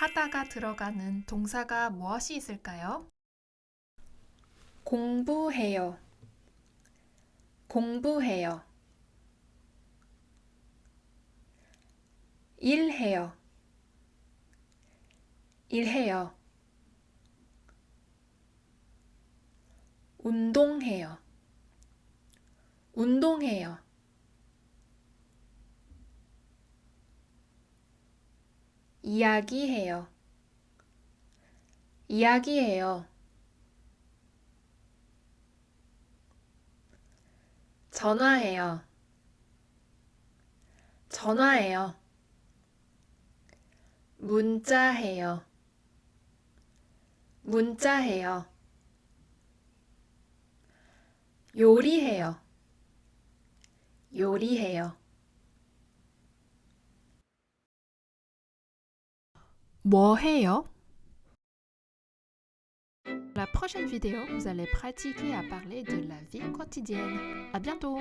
하다가 들어가는 동사가 무엇이 있을까요? 공부해요. 공부해요. 일해요. 일해요. 운동해요. 운동해요. 이야기해요. 이야기해요. 전화해요. 전화해요. 문자해요. 문자해요. 요리해요. 요리해요. 뭐 해요? Dans la prochaine vidéo, vous allez pratiquer à parler de la vie quotidienne. À bientôt!